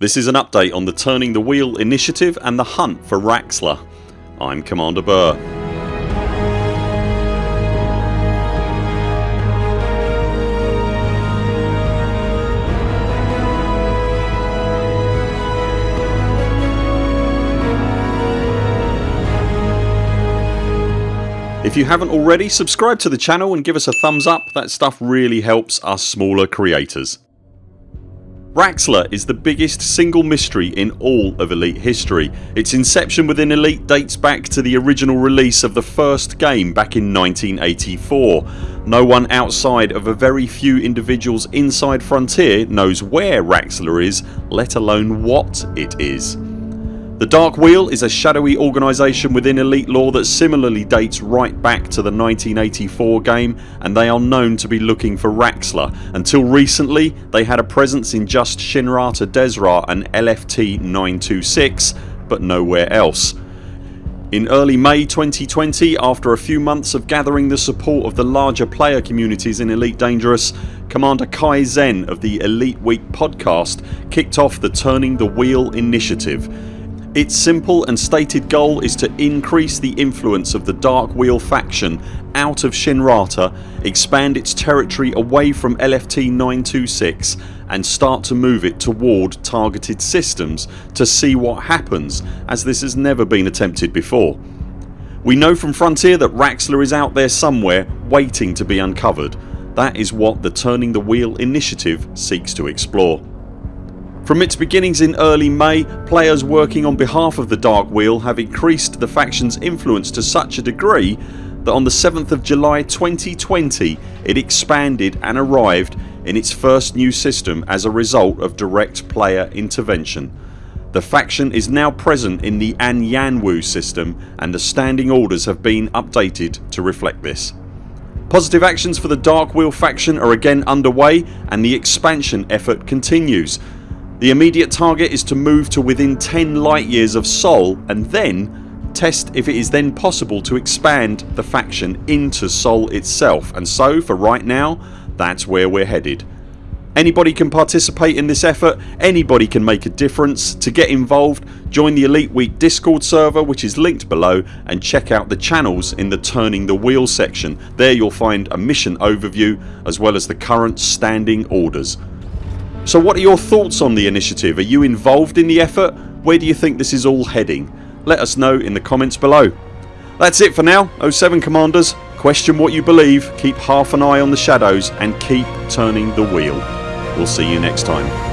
This is an update on the Turning the Wheel initiative and the hunt for Raxxla. I'm Commander Burr. If you haven't already subscribe to the channel and give us a thumbs up that stuff really helps us smaller creators. Raxxla is the biggest single mystery in all of Elite history. Its inception within Elite dates back to the original release of the first game back in 1984. No one outside of a very few individuals inside Frontier knows where Raxxla is let alone what it is. The Dark Wheel is a shadowy organisation within Elite lore that similarly dates right back to the 1984 game and they are known to be looking for Raxxla. Until recently they had a presence in just Shinrarta Dezhra and LFT 926 but nowhere else. In early May 2020 after a few months of gathering the support of the larger player communities in Elite Dangerous Commander Kai Zen of the Elite Week podcast kicked off the Turning the Wheel initiative its simple and stated goal is to increase the influence of the Dark Wheel faction out of Shinrarta, expand its territory away from LFT 926 and start to move it toward targeted systems to see what happens as this has never been attempted before. We know from Frontier that Raxxla is out there somewhere waiting to be uncovered. That is what the Turning the Wheel initiative seeks to explore. From its beginnings in early May players working on behalf of the Dark Wheel have increased the factions influence to such a degree that on the 7th of July 2020 it expanded and arrived in its first new system as a result of direct player intervention. The faction is now present in the An Anyanwu system and the standing orders have been updated to reflect this. Positive actions for the Dark Wheel faction are again underway and the expansion effort continues the immediate target is to move to within 10 light years of Sol and then test if it is then possible to expand the faction into Sol itself and so for right now that's where we're headed. Anybody can participate in this effort, anybody can make a difference. To get involved join the Elite Week discord server which is linked below and check out the channels in the turning the wheel section. There you'll find a mission overview as well as the current standing orders. So what are your thoughts on the initiative? Are you involved in the effort? Where do you think this is all heading? Let us know in the comments below. That's it for now 07 Commanders. Question what you believe, keep half an eye on the shadows and keep turning the wheel. We'll see you next time.